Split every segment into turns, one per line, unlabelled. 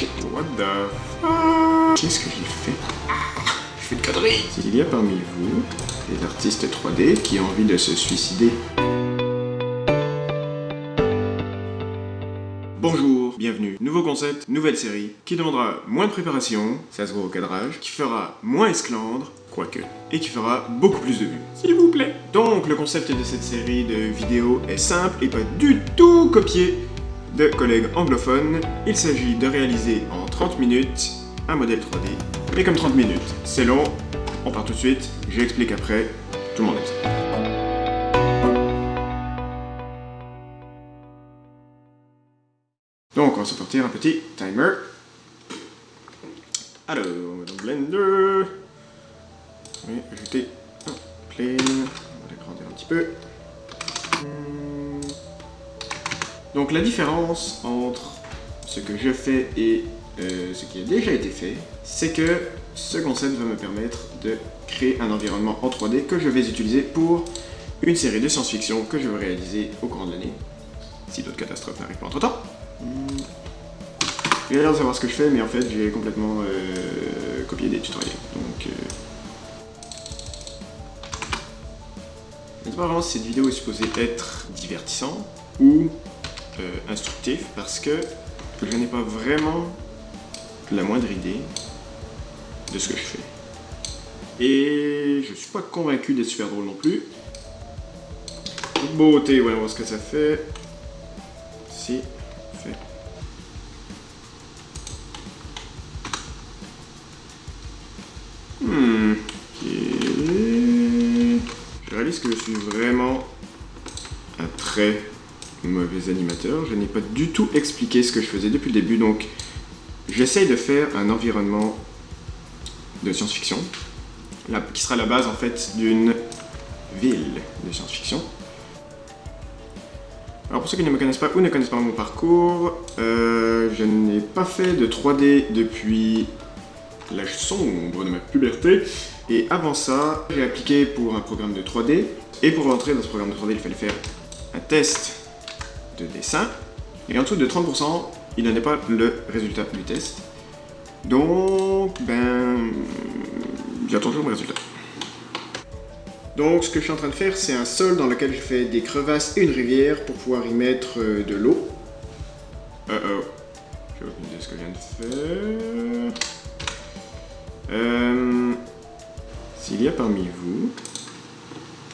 shit, what the fuck Qu'est-ce que j'ai fait Je fais de conneries S'il y a parmi vous des artistes 3D qui ont envie de se suicider, Bonjour, bienvenue. Nouveau concept, nouvelle série, qui demandera moins de préparation, ça se voit au cadrage, qui fera moins esclandre, quoique, et qui fera beaucoup plus de vues. S'il vous plaît. Donc, le concept de cette série de vidéos est simple et pas du tout copié de collègues anglophones. Il s'agit de réaliser en 30 minutes un modèle 3D, mais comme 30 minutes. C'est long, on part tout de suite, j'explique après, tout le monde ça. Donc, on va sortir un petit timer. Alors, Blender. Donc, la différence entre ce que je fais et euh, ce qui a déjà été fait, c'est que ce concept va me permettre de créer un environnement en 3D que je vais utiliser pour une série de science-fiction que je vais réaliser au cours de l'année, si d'autres catastrophes n'arrivent pas entre-temps. J'ai l'air de savoir ce que je fais, mais en fait, j'ai complètement euh, copié des tutoriels. Donc, euh... je ne sais pas vraiment si cette vidéo est supposée être divertissant ou euh, instructif, parce que je n'ai pas vraiment la moindre idée de ce que je fais. Et je suis pas convaincu d'être super drôle non plus. Beauté, voit ce que ça fait. Si, fait. Hmm. Je réalise que je suis vraiment un très mauvais animateur. Je n'ai pas du tout expliqué ce que je faisais depuis le début, donc j'essaye de faire un environnement de science-fiction, qui sera la base en fait d'une ville de science-fiction. Alors pour ceux qui ne me connaissent pas ou ne connaissent pas mon parcours, euh, je n'ai pas fait de 3D depuis l'âge sombre de ma puberté. Et avant ça, j'ai appliqué pour un programme de 3D. Et pour rentrer dans ce programme de 3D, il fallait faire un test de dessin. Et en dessous de 30%, il donnait pas le résultat du test. Donc, ben, j'attends toujours mon résultat. Donc ce que je suis en train de faire, c'est un sol dans lequel je fais des crevasses et une rivière pour pouvoir y mettre euh, de l'eau. Oh. J'ai aucune ce que je viens de faire. Euh, S'il y a parmi vous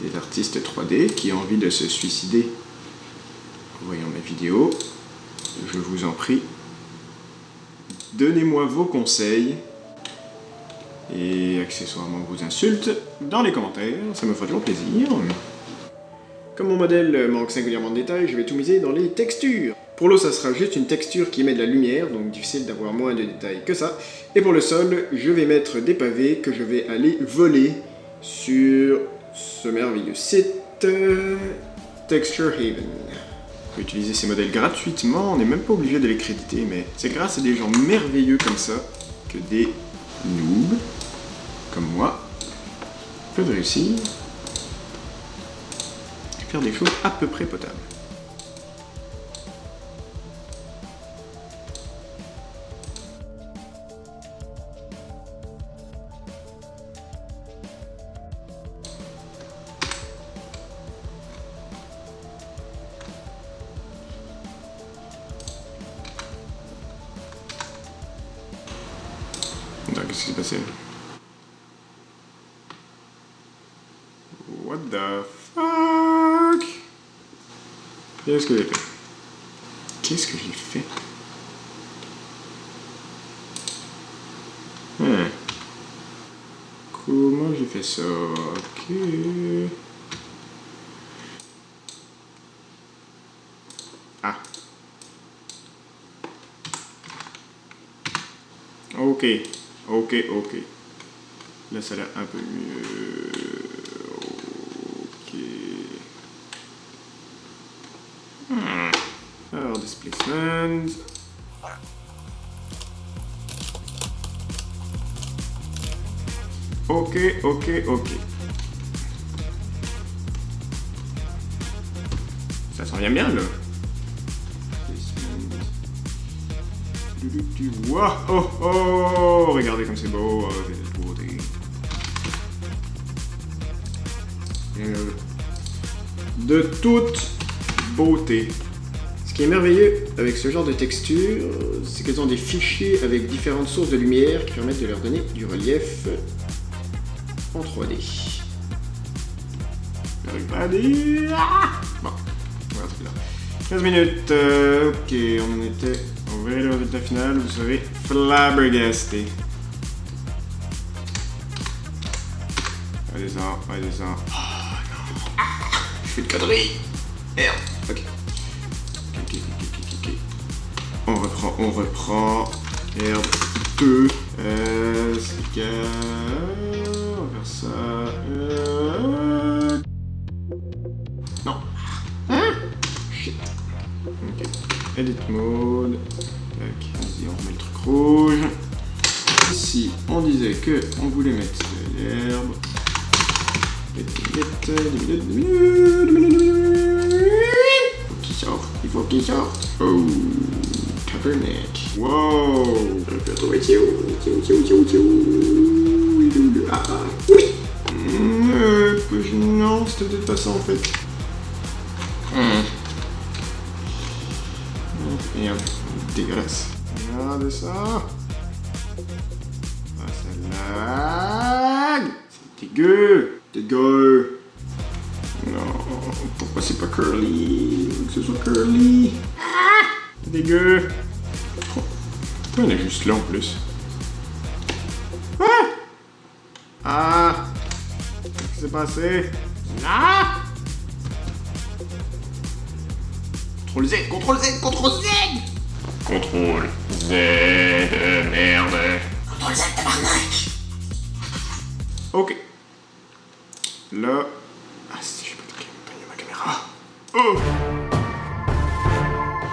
des artistes 3D qui ont envie de se suicider en voyant mes vidéos, je vous en prie, donnez-moi vos conseils et accessoirement vos insultes dans les commentaires, ça me fera toujours plaisir. Comme mon modèle manque singulièrement de détails, je vais tout miser dans les textures. Pour l'eau, ça sera juste une texture qui met de la lumière, donc difficile d'avoir moins de détails que ça. Et pour le sol, je vais mettre des pavés que je vais aller voler sur ce merveilleux site Texture Haven. Peut utiliser ces modèles gratuitement, on n'est même pas obligé de les créditer, mais c'est grâce à des gens merveilleux comme ça que des noobs comme moi peuvent réussir à faire des choses à peu près potables. Qu'est-ce qui s'est passé What the fuck? Qu'est-ce que j'ai fait? Qu'est-ce que j'ai fait? Hein. Comment j'ai fait ça? Ok. Ah. Ok. Ok, ok. Là, ça a l'air un peu mieux. Ok. Alors, displacement. Ok, ok, ok. Ça s'en vient bien, là. Oh, oh, regardez comme c'est beau, oh. Euh, de toute beauté. Ce qui est merveilleux avec ce genre de texture, c'est qu'elles ont des fichiers avec différentes sources de lumière qui permettent de leur donner du relief en 3D. J'arrive pas à dire... Ah bon, on va là. 15 minutes, euh, ok, on était... Verra le résultat final, vous serez flabbergasté. Allez-y, allez-y. Oh non. Ah, je fais de conneries. Merde. Ok. Ok, ok, ok, ok, ok. On reprend, on reprend. Merde. Deux. Euh, c'est On va faire ça. Euh... Non. Hein? Shit. Ok. Edit mode. Tac. Vas-y, on remet le truc rouge. Ici, on disait que on voulait mettre de l'herbe. Qui sort Il faut qu'il sorte. Oh, tabernacle. Wow. Je peux trouver Tio. Tio, Tio, Tio, Tio. Ah, oui. Euh, non, c'était peut-être pas ça en fait. Ça. Ah, lag. C'est dégueu. Dégueu. Non, pourquoi c'est pas curly? Que ce soit curly. Ah Dégueu. Oh, elle est juste là en plus Ah Ah Qu'est-ce qui s'est passé? Ah CTRL Z, CTRL Z, CTRL Z CTRL Z, merde. CTRL Z, tabarnak Ok. Là... Ah si, peux pas ma caméra. Oh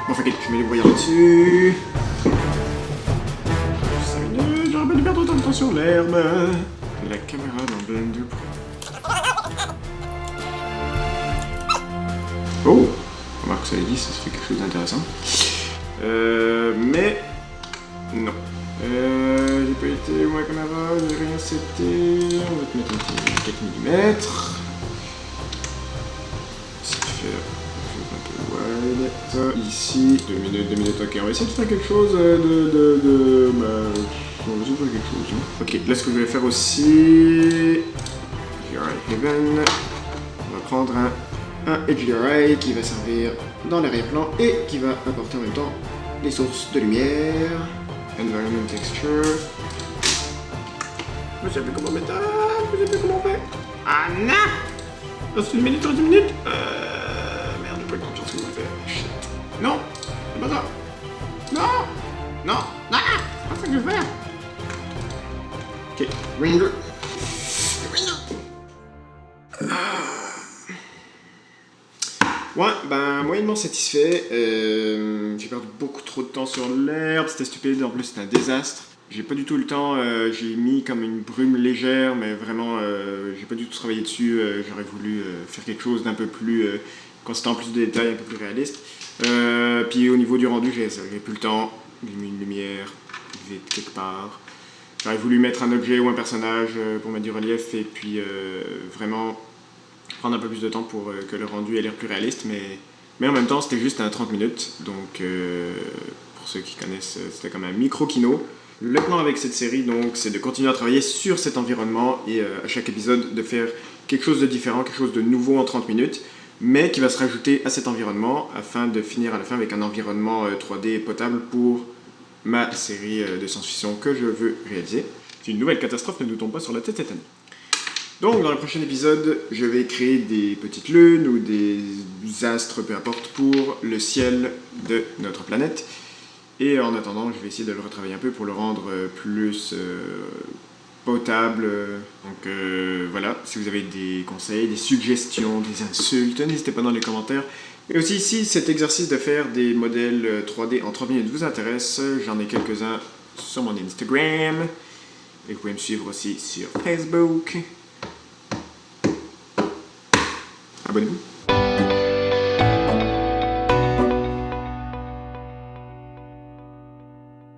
Bon, fait je mets les voyants dessus. 5 minutes, j'aurais pas dû perdre autant de temps sur l'herbe. La caméra dans Blender Pro. Oh Remarque, ça dit, ça se fait quelque chose d'intéressant. Euh, mais... Non. Euh, j'ai pas été où ma caméra, j'ai rien seté. On va te mettre un petit 4 mm. Ça fait un peu wide. Ici, 2 minutes, 2 minutes, ok. On va essayer de faire quelque chose de... de, de bah, on va essayer de faire quelque chose. Hein. Ok, là ce que je vais faire aussi... Heaven. On va prendre un un HDRI qui va servir dans l'arrière-plan et qui va apporter en même temps les sources de lumière. Environment Texture. Je sais plus comment mettre je sais plus comment faire. Ah non Reste une minute, dans une minute Euh... Merde, j'ai pas grand chose que je. Non C'est pas ça Non Non Non C'est pas ça que je veux faire Ok, Render. Satisfait. Euh, j'ai perdu beaucoup trop de temps sur l'herbe, c'était stupide, en plus c'était un désastre. J'ai pas du tout le temps, euh, j'ai mis comme une brume légère, mais vraiment, euh, j'ai pas du tout travaillé dessus. J'aurais voulu faire quelque chose d'un peu plus constant, plus de détails, un peu plus réaliste. puis au niveau du rendu, j'ai plus le temps, j'ai mis une lumière vite quelque part. J'aurais voulu mettre un objet ou un personnage pour mettre du relief et puis vraiment prendre un peu plus de temps pour que le rendu ait l'air plus réaliste, mais, mais en même temps, c'était juste un 30 minutes. Donc, euh, pour ceux qui connaissent, euh, c'était comme un micro-kino. Le plan avec cette série, donc, c'est de continuer à travailler sur cet environnement et à chaque épisode de faire quelque chose de différent, quelque chose de nouveau en 30 minutes, mais qui va se rajouter à cet environnement afin de finir à la fin avec un environnement 3D potable pour ma série de science-fiction que je veux réaliser. Si une nouvelle catastrophe ne nous tombe pas sur la tête cette année. Donc dans le prochain épisode, je vais créer des petites lunes ou des astres, peu importe, pour le ciel de notre planète. Et en attendant, je vais essayer de le retravailler un peu pour le rendre plus euh, potable. Donc euh, voilà, si vous avez des conseils, des suggestions, des insultes, n'hésitez pas dans les commentaires. Et aussi, si cet exercice de faire des modèles 3D en 3 minutes vous intéresse, j'en ai quelques-uns sur mon Instagram. Et vous pouvez me suivre aussi sur Facebook. available